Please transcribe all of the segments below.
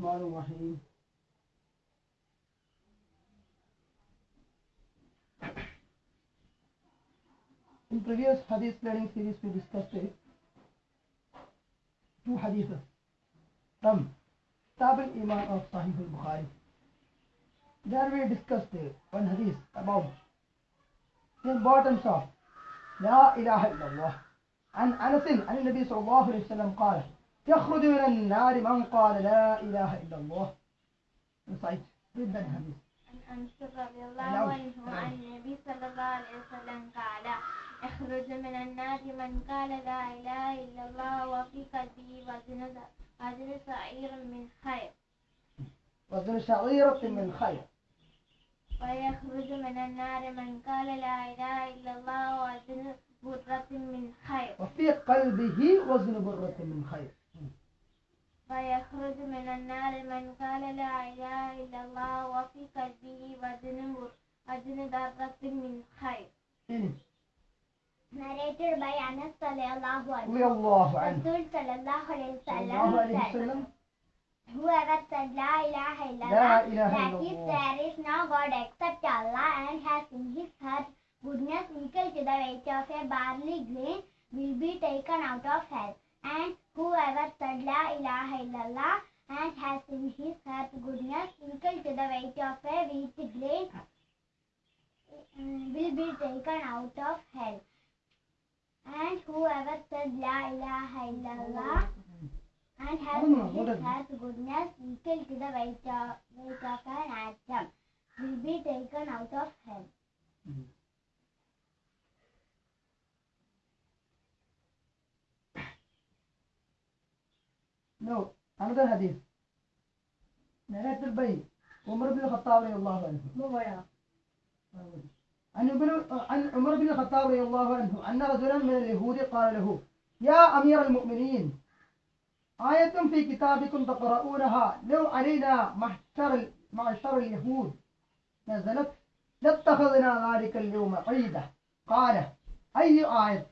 الرحمن الرحيم In previous hadith learning series we discussed it. two hadiths from Kitab al-Iman of Sahih al-Bukhari. There we discussed uh, one hadith about the importance of إله إلا الله عن أنس عن النبي صلى الله عليه وسلم قال يخرج من النار من قال لا إله إلا الله Recite. Read that hadith. عن أنس رضي الله نعم. عنه عن النبي صلى الله عليه وسلم قال يخرج من النار من قال لا إله إلا الله وفي قلبه وزن وزن من خير وزن شعيرة من خير ويخرج من النار من قال لا إله إلا الله وزن برة من خير وفي قلبه وزن برة من خير ويخرج من النار من قال لا إله إلا الله وفي قلبه وزن بر- وزن ذرة من خير إيه. Narrated by Anas sallallahu رضي الله عنه Rasul sallallahu alayhi صلى الله عليه wasallam said, وسلم Whoever said La ilaha La illallah, ilaha that is, illallah. there is no God except Allah and has in his heart goodness equal to the weight of a barley grain will be taken out of hell. And whoever said La ilaha illallah and has in his heart goodness equal to the weight of a wheat grain mm, will be taken out of hell. And whoever said La ilaha illallah and has in his heart goodness equal to the weight of, weight of an atom will be taken out of hell. No, another hadith. Narrated by Umar bin Khattab radiallahu anhu. عن ابن عن عمر بن الخطاب رضي الله عنه أن رجلا من اليهود قال له يا أمير المؤمنين آية في كتابكم تقرؤونها؟ لو علينا معشر معشر اليهود نزلت لاتخذنا ذلك اليوم عيدا. قال أي آية؟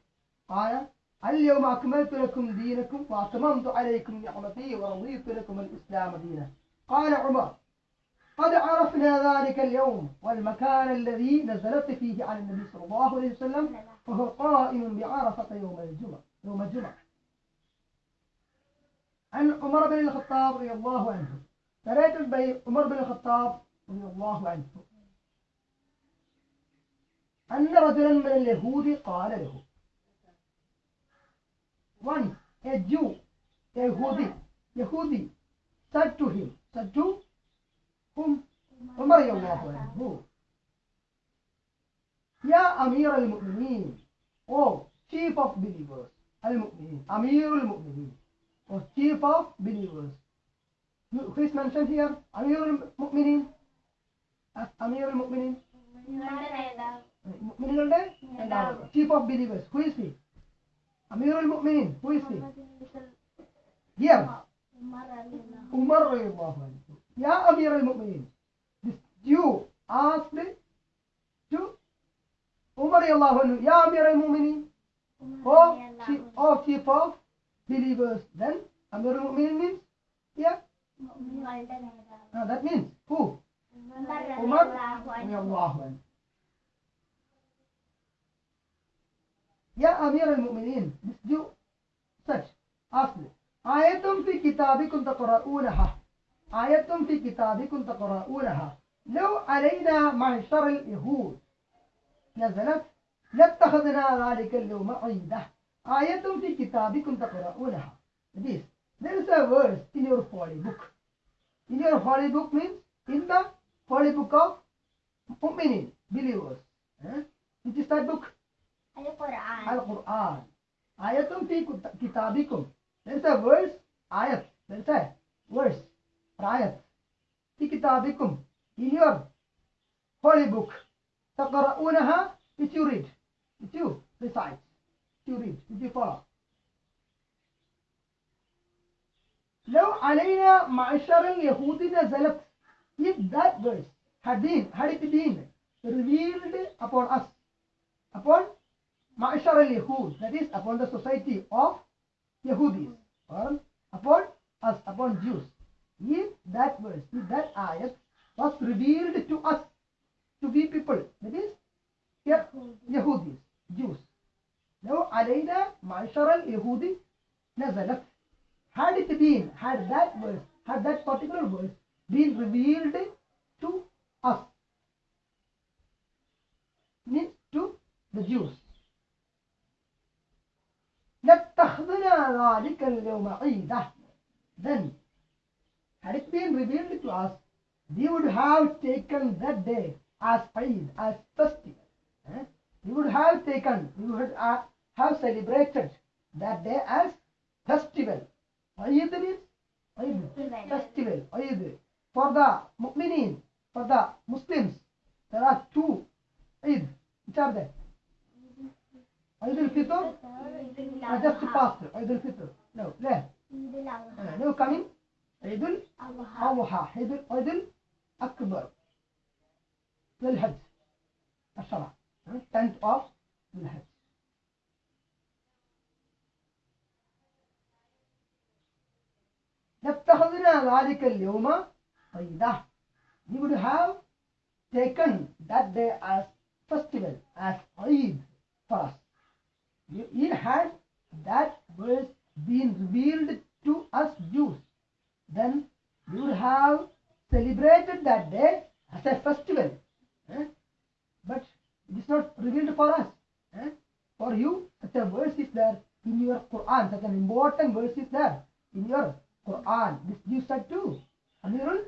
قال اليوم أكملت لكم دينكم وأتممت عليكم نعمتي ورضيت لكم الإسلام دينا. قال عمر قد عرفنا ذلك اليوم والمكان الذي نزلت فيه عن النبي صلى الله عليه وسلم وهو قائم بعرفة يوم الجمعة يوم الجمعة. عن عمر بن الخطاب رضي الله عنه. narrated by عمر بن الخطاب رضي الله عنه. أن رجلا من اليهود قال له one, a Jew, a Yehudi, Yehudi, said to him, said to whom? Umar Allah who? Ya Amir al-Mu'mineen, O chief of believers, al-Mu'mineen, Amir al-Mu'mineen, O chief of believers. Who is mentioned here? Amir al-Mu'mineen? As Amir al-Mu'mineen? മുഅ്മിനീങ്ങളുടെ chief Chief of believers. Who is he? Amirul Mu'minin, who is he? Here. Umar Ya Amirul Mu'minin. you ask me to Umar Ya Amirul Mu'minin. O chief, o chief of believers. Then Amirul Mu'minin means? Yeah. No, ah, that means who? Umar. Umar. يا أمير المؤمنين مسجو سج أصل آيتم في كتابكم تقرؤونها آيتم في كتابكم تقرؤونها لو علينا معشر اليهود نزلت لاتخذنا ذلك اليوم عيدة آيتم في كتابكم تقرؤونها This There is a verse in your holy book In your holy book means in the holy book of mu'minin, believers. Eh? It is that book. القرآن القرآن آية في كت- كتابكم a verse آية a verse آية في كتابكم in your holy book تقرؤونها which you read which you recite which you read which you follow لو علينا معشر اليهود نزلت if that verse had been had it been revealed upon us upon Ma'ashar al-Yahud, that is upon the society of Yahudis or upon us, upon Jews. If that verse, if that ayat was revealed to us, to be people, that is Yahudis, Jews. Now, alayna ma'ashar al-Yahudi nazalat. Had it been, had that verse, had that particular verse been revealed to us, means to the Jews. لاتخذنا ذلك اليوم عيدا then had it been revealed to us we would have taken that day as Eid, as festival eh? we would have taken we would uh, have celebrated that day as festival Eid means Eid festival Eid for the mu'minin for the Muslims there are two Eid which are they عيد الفطر؟ عيد الفطر. عيد الفطر. no. لا. عيد الأضحى. آه، no لا عيد الأضحى عيد عيد الأكبر للحج. الشرع لا لا للحج. لا ذلك اليوم لا we would have taken that day as festival as لا for us. it had that verse been revealed to us Jews then we would have celebrated that day as a festival eh? but it is not revealed for us eh? for you such a verse is there in your Quran such an important verse is there in your Quran this you said too Amirul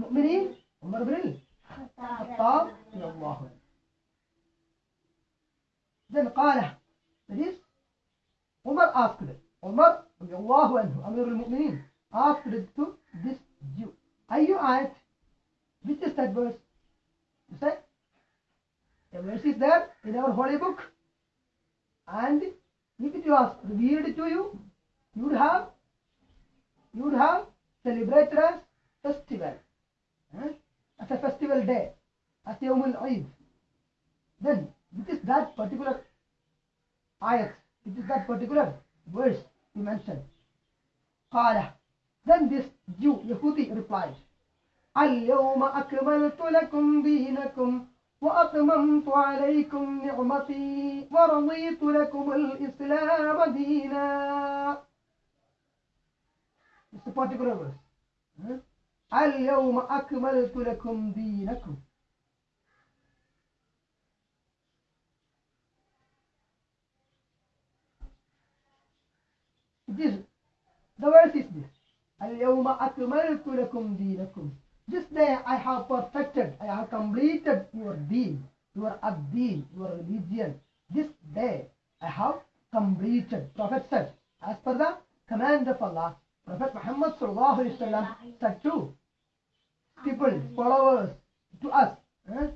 Mu'minin Umar ibn al-Khattab radiyallahu anhu. then قال that is Umar asked it Umar radiyallahu anhu Amir al-Mu'minin asked it to this Jew are you ayat which is that verse you say a verse is there in our holy book. And if it was revealed to you you would have you would have celebrated as festival. Eh? as a festival day. As Yawm al-Eid then which is that particular ayat which is that particular verse you mentioned قال then this Jew Yehudi replied اليوم أكملت لكم دينكم وأتممت عليكم نعمتي ورضيت لكم الإسلام دينا It's a particular verse. اليوم أكملت لكم دينكم Is the is this اليوم أكملت لكم دينكم This day I have perfected, I have completed your deen, your ad-deen, your religion. This day I have completed. Prophet said, as per the command of Allah, Prophet Muhammad sallallahu alaihi wasallam said to people, followers, to us, eh?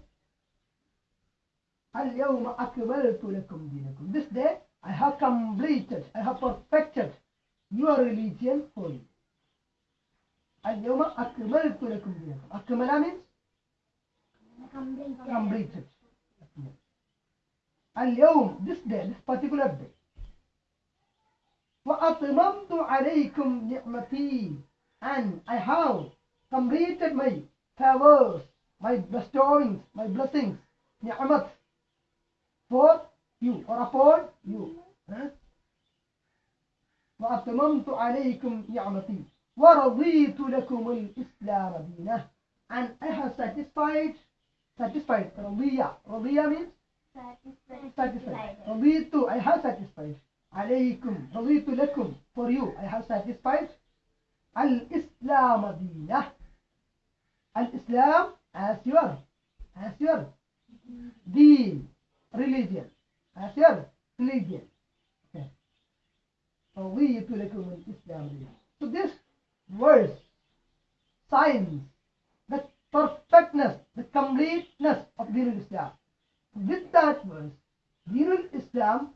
اليوم أكملت لكم دينكم. This day I have completed, I have perfected your religion for you. اليوم أكملت لكم دينكم. أكمل means completed. اليوم this day, this particular day. وأتممت عليكم نعمتي and I have completed my favors, my bestowings, my blessings, نعمت for you or upon you. Huh? وأتممت عليكم نعمتي ورضيت لكم الإسلام دينا and I have satisfied satisfied رضية رضية means satisfied رضيت I have satisfied عليكم رضيت لكم for you I have satisfied الإسلام دينا الإسلام as your as your deen religion as your religion. we this family. So this verse signs the perfectness, the completeness of Dīrul Islam. With that verse, Dīrul Islam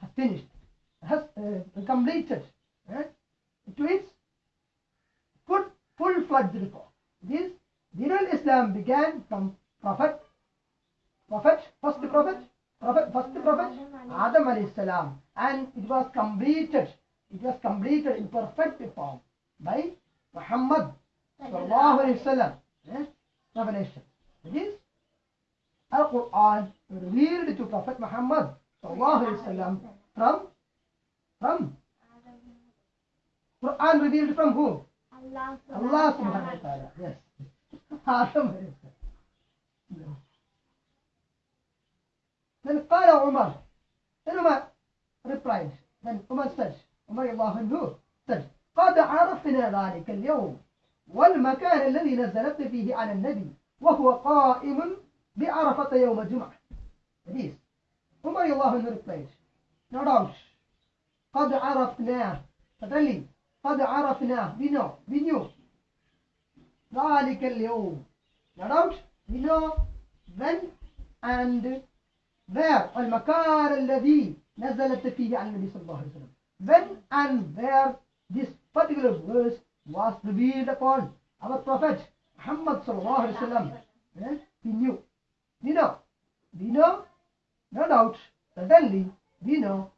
has finished, has uh, completed right, to its full-fledged reform. This Dīrul Islam began from Prophet, Prophet, first Prophet, Prophet first Prophet Adam alayhi salam and it was completed it was completed in perfect form by Muhammad sallallahu alayhi wasallam. Eh? Revelation. That is, Al-Quran revealed to Prophet Muhammad sallallahu alayhi wasallam from from Quran revealed from who? Allah subhanahu wa ta'ala. Yes. Adam alayhi salam. Then قال عمر Then Umar replied. Then Umar said, Umar الله عنه said, قد عرفنا ذلك اليوم. والمكان الذي نزلت فيه على النبي وهو قائم بعرفة يوم الجمعة. Is, Umar الله عنه replied, No doubt, قد عرفنا, certainly, قد عرفنا, we know, we knew ذلك اليوم. No doubt, we know when and where المكان الذي نزلت فيه على النبي صلى الله عليه وسلم. When and where this particular verse was revealed upon our Prophet Muhammad صلى الله عليه وسلم. Eh? We knew. We know. We know, no doubt, certainly, we know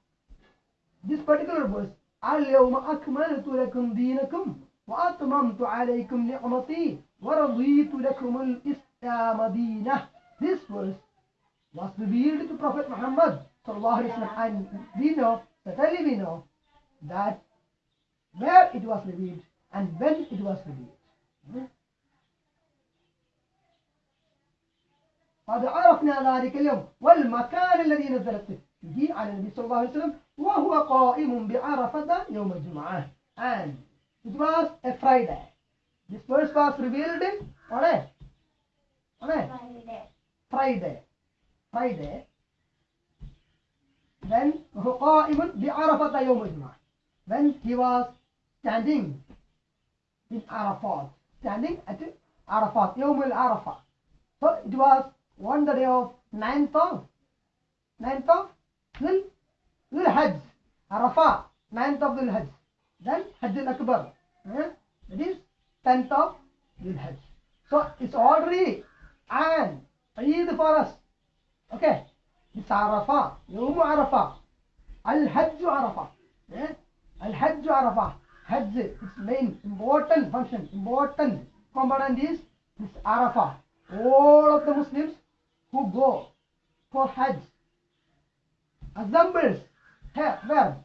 this particular verse اليوم أكملت لكم دينكم وأتممت عليكم نعمتي ورضيت لكم الإسلام دينه This verse was revealed to Prophet Muhammad sallallahu alaihi wasallam and we know, certainly we know that where it was revealed and when it was revealed. قد عرفنا ذلك اليوم والمكان الذي نزلت فيه على النبي صلى الله عليه وسلم وهو قائم بعرفة يوم الجمعة and it was a Friday. This verse was revealed on a on a Friday. Friday. Friday. When وهو قائم بعرفة يوم الجمعة. When he was standing in Arafat. Standing at Arafat. يوم العرفة. So it was on the day of 9th of 9th of Dhul Dhul Hajj. Arafah. 9th of Dhul Hajj. Then Hajj al-Akbar. Eh? That is 10th of Dhul Hajj. So it's already an Eid for us. Okay. It's Arafah. Yawm Arafah. Al-Hajj Arafah. Yeah? Al-Hajj Arafah. Hajj, its main important function, important component is this Arafah. All of the Muslims who go for Hajj assembles here, where?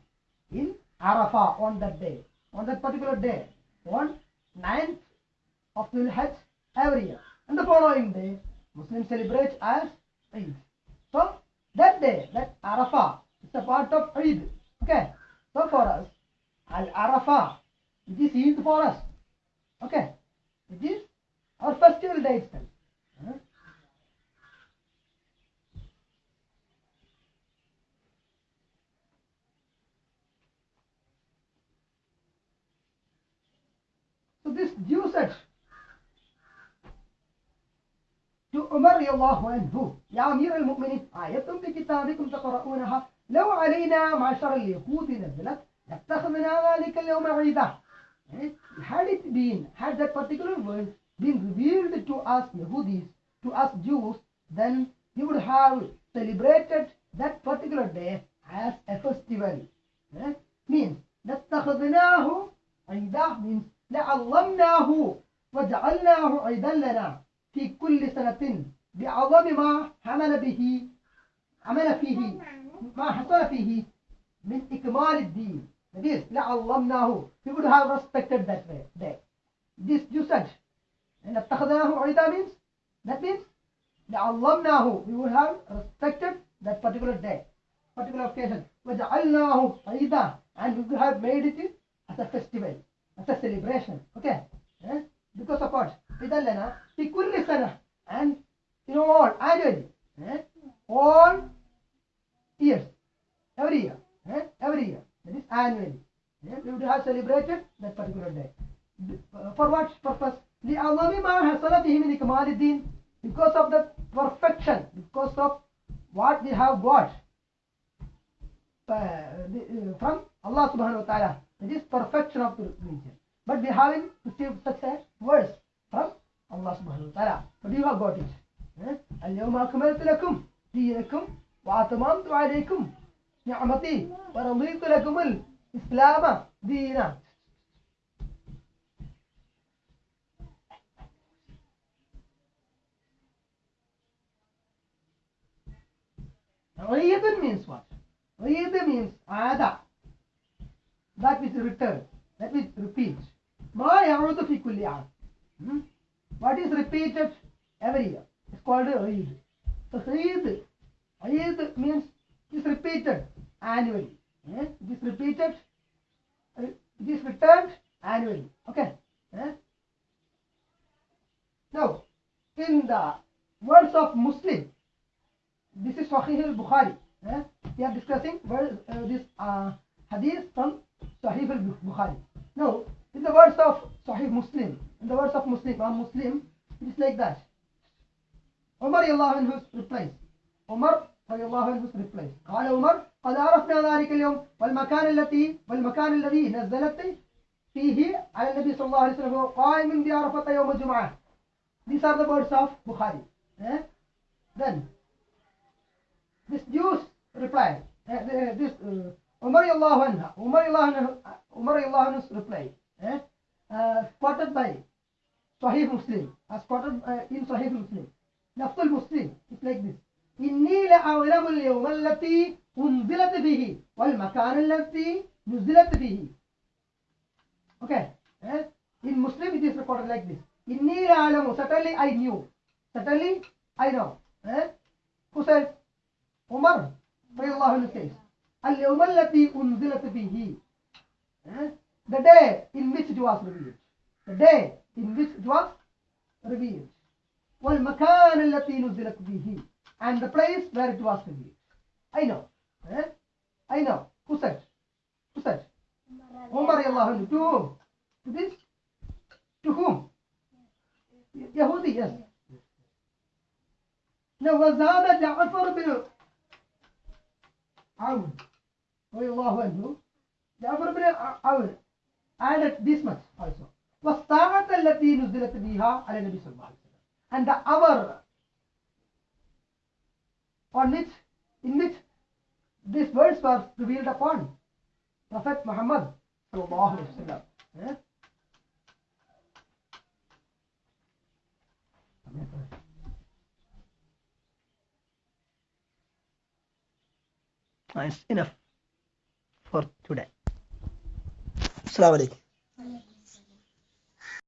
In Arafah on that day, on that particular day, on 9th of the Hajj every year. And the following day, Muslims celebrate as Eid. So that day, that Arafah, it's a part of Eid. Okay. So for us, Al Arafah, it is Eid for us. Okay. It is our festival day itself. So this Jew said Umar رضي الله عنه يا أمير المؤمنين آية في كتابكم تقرؤونها لو علينا معشر اليهود نزلت لاتخذنا ذلك اليوم عيدا Eh? Had it been, had that particular verse been revealed to us Yehudis, to us Jews, then we would have celebrated that particular day as a festival. Eh? Means, لاتخذناه عيدا means لعظمناه وجعلناه عيدا لنا في كل سنة بعظم ما حمل به عمل فيه ما حصل فيه من إكمال الدين that is لعظمناه we would have respected that way day this usage and اتخذناه عيدا means that means لعظمناه we would have respected that particular day particular occasion وجعلناه عيدا and we would have made it as a festival as a celebration okay eh? because of what? Pidallana, Pikullisana. And you know all Annually. Eh? All years. Every year. Eh? Every year. That is annually. Eh? We would have celebrated that particular day. Uh, for what purpose? The Awamima Hasanatihim Nikamaluddin. Because of the perfection, because of what we have got uh, uh, from Allah subhanahu wa ta'ala. That is perfection of the religion. But we haven't received such a words from Allah subhanahu wa ta'ala. But you have got it. اليوم أكملت لكم alaykum وأتممت wa نعمتي ورضيت al Islama دينا Riyadun means what? Riyadun means ada. That which return, that which repeats. ما يعود في كل عام. Hmm? What is repeated every year? It's called Eid. So Eid, Eid means it is repeated annually. Eh? It is repeated. It is returned annually. Okay. Eh? Now, in the words of Muslim, this is Sahih al-Bukhari. Eh? We are discussing where, uh, this uh, hadith from Sahih al-Bukhari. Now, in the words of Sahih Muslim, in the words of Muslim, uh, Muslim, it is like that. Umar anhu replies. Umar anhu replies. قال عمر قد عرفنا ذلك اليوم والمكان التي والمكان الذي نزلت فيه على النبي صلى الله عليه وسلم قائم بعرفة يوم الجمعة. These are the words of Bukhari. Eh? Then this Jews replied. Uh, uh, this uh, Umar anhu, Umar anhu, Umar Eh? Uh, by Sahih Muslim, as quoted uh, in Sahih Muslim. نفس المسلم it's like this إني لأعلم اليوم التي أنزلت فيه والمكان الذي نزلت فيه okay eh? in Muslim it is recorded like this إني لأعلم certainly I knew certainly I know eh? who says Umar رضي الله عنه says اليوم التي أنزلت فيه eh? the day in which it was revealed the day in which it was revealed والمكان التي نزلت فيه and the place where it was revealed I know eh? I know who said who said Umar radiallahu anhu to whom to this to whom Yahudi yes now وزاد جعفر بن عون رضي الله عنه جعفر بن عون added this much also والساعة التي نزلت بها على النبي صلى الله عليه وسلم and the hour on which in which these words were revealed upon Prophet Muhammad sallallahu alaihi wasallam. Eh? It's enough for today. السلام علیکم۔